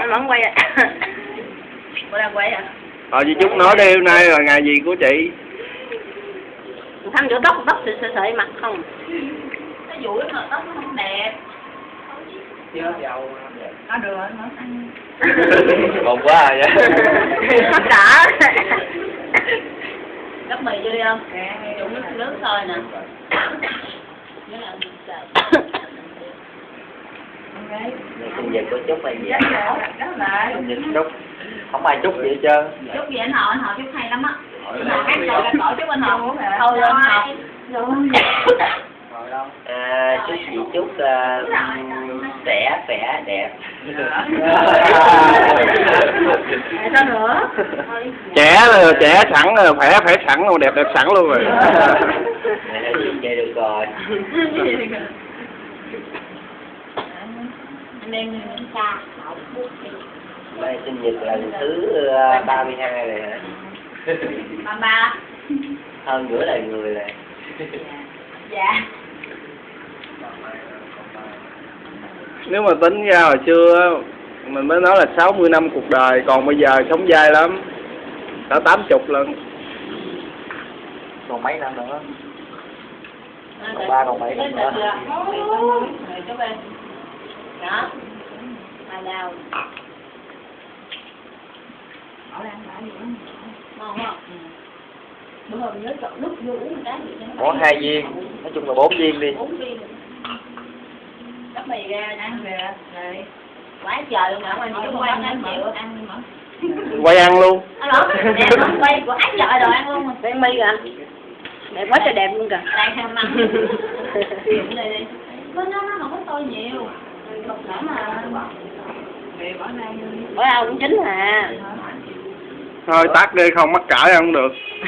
anh vẫn quay à bữa đang quay à Ờ chị Trúc nói đi hôm nay là ngày gì của chị? thăm chỗ tóc tóc sợi sợi sợi mặt không Nó dũi mà tóc nó không đẹp. chưa dầu Có được nó ăn. Còn quá à vậy. hết cả Gấp mì vô đi không? Trụng nước nước thôi nè. Xài. sinh nhật của Trúc hay gì Trúc không ai chúc gì hết trơn Chúc gì anh họ, anh họ chúc hay lắm á. Mà hát rồi là cổ chúc anh họ. Thôi lên học. à, chúc chị Trúc uh, trẻ khỏe đẹp sao nữa? trẻ là trẻ sẵn rồi khỏe khỏe sẵn luôn đẹp đẹp sẵn luôn rồi. Vậy được rồi Em xa. Đây sinh nhật lần thứ uh, 32 rồi hả? Ba ba. Hơn nửa đời người rồi. Dạ. Nếu mà tính ra hồi xưa mình mới nói là 60 năm cuộc đời, còn bây giờ sống dai lắm. Cả 80 lần. Còn mấy năm nữa? Còn ba còn bảy năm nữa. Rồi chú bên. Đó. Hai đào. Ngon không? Bữa hôm nhớ chọn nước vô uống một cái gì cho nó Có hai viên, nói chung là bốn viên đi. bốn viên. Cắp mì ra ăn về. Rồi quá trời luôn anh chỉ quay ăn chịu ăn mà. Quay ăn luôn. quay quá trời rồi ăn luôn mà. Đen mi kìa anh. Đẹp quá trời đẹp luôn kìa. Đang ham ăn. Nó nó nó không có tôi nhiều. Cục nữa mà bữa nào cũng chín à Thôi tắt đi không mắc cãi không được.